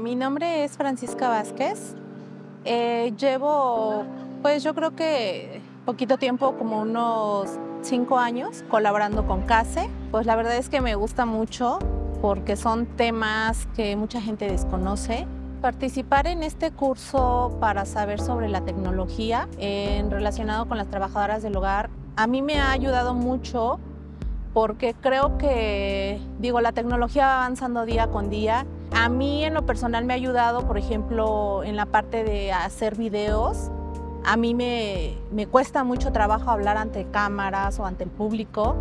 Mi nombre es Francisca Vázquez. Eh, llevo, pues yo creo que poquito tiempo, como unos cinco años, colaborando con CASE. Pues la verdad es que me gusta mucho porque son temas que mucha gente desconoce. Participar en este curso para saber sobre la tecnología en relacionado con las trabajadoras del hogar a mí me ha ayudado mucho porque creo que, digo, la tecnología va avanzando día con día. A mí en lo personal me ha ayudado, por ejemplo, en la parte de hacer videos. A mí me, me cuesta mucho trabajo hablar ante cámaras o ante el público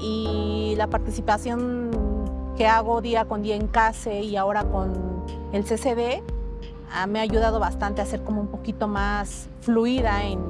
y la participación que hago día con día en CASE y ahora con el CCD ah, me ha ayudado bastante a ser como un poquito más fluida en,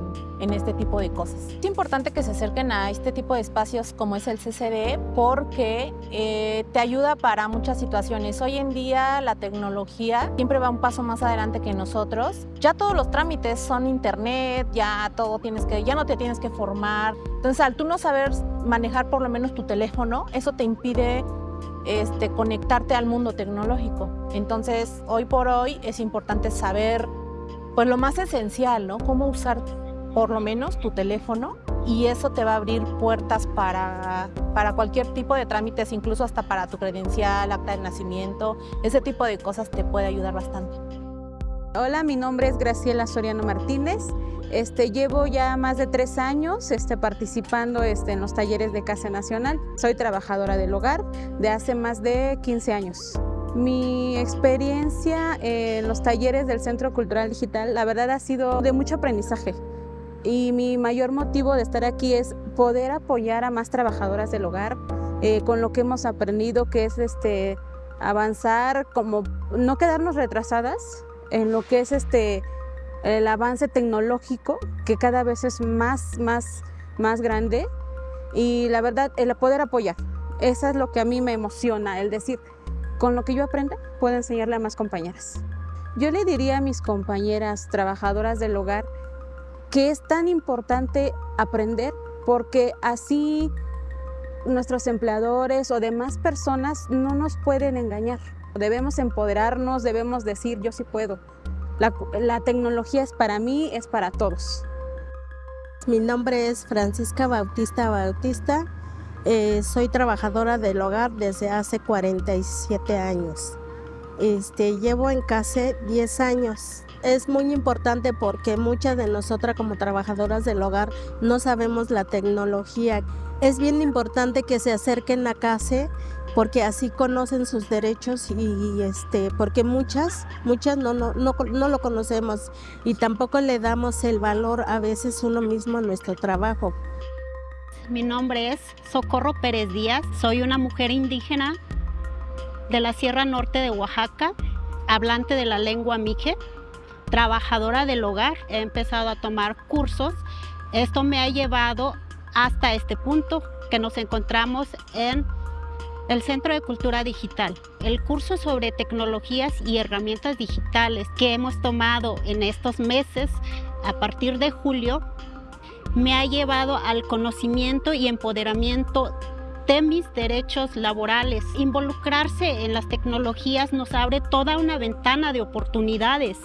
en este tipo de cosas. Es importante que se acerquen a este tipo de espacios como es el CCD porque eh, te ayuda para muchas situaciones. Hoy en día la tecnología siempre va un paso más adelante que nosotros. Ya todos los trámites son internet, ya todo tienes que, ya no te tienes que formar. Entonces al tú no saber manejar por lo menos tu teléfono, eso te impide este, conectarte al mundo tecnológico. Entonces, hoy por hoy es importante saber pues lo más esencial, ¿no? Cómo usar por lo menos tu teléfono y eso te va a abrir puertas para, para cualquier tipo de trámites, incluso hasta para tu credencial, acta de nacimiento, ese tipo de cosas te puede ayudar bastante. Hola, mi nombre es Graciela Soriano Martínez. Este, llevo ya más de tres años este, participando este, en los talleres de Casa Nacional. Soy trabajadora del hogar de hace más de 15 años. Mi experiencia en los talleres del Centro Cultural Digital, la verdad ha sido de mucho aprendizaje. Y mi mayor motivo de estar aquí es poder apoyar a más trabajadoras del hogar eh, con lo que hemos aprendido, que es este, avanzar, como no quedarnos retrasadas en lo que es este, el avance tecnológico, que cada vez es más, más, más grande. Y la verdad, el poder apoyar, eso es lo que a mí me emociona, el decir, con lo que yo aprenda, puedo enseñarle a más compañeras. Yo le diría a mis compañeras trabajadoras del hogar que es tan importante aprender porque así nuestros empleadores o demás personas no nos pueden engañar. Debemos empoderarnos, debemos decir yo sí puedo. La, tecnología es para mí, es para todos. Mi nombre es Francisca Bautista Bautista. Eh, soy trabajadora del hogar desde hace 47 años. Este, llevo en casa 10 años es muy importante porque muchas de nosotras como trabajadoras del hogar no sabemos la tecnología. Es bien importante que se acerquen a casa porque así conocen sus derechos y, este porque muchas muchas no, no, no, no lo conocemos y tampoco le damos el valor a veces uno mismo a nuestro trabajo. Mi nombre es Socorro Pérez Díaz, soy una mujer indígena de la Sierra Norte de Oaxaca, hablante de la lengua mije trabajadora del hogar, he empezado a tomar cursos. Esto me ha llevado hasta este punto que nos encontramos en el Centro de Cultura Digital. El curso sobre tecnologías y herramientas digitales que hemos tomado en estos meses a partir de julio me ha llevado al conocimiento y empoderamiento de mis derechos laborales. Involucrarse en las tecnologías nos abre toda una ventana de oportunidades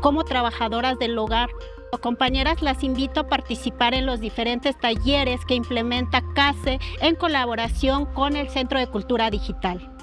como trabajadoras del hogar. Compañeras, las invito a participar en los diferentes talleres que implementa CASE en colaboración con el Centro de Cultura Digital.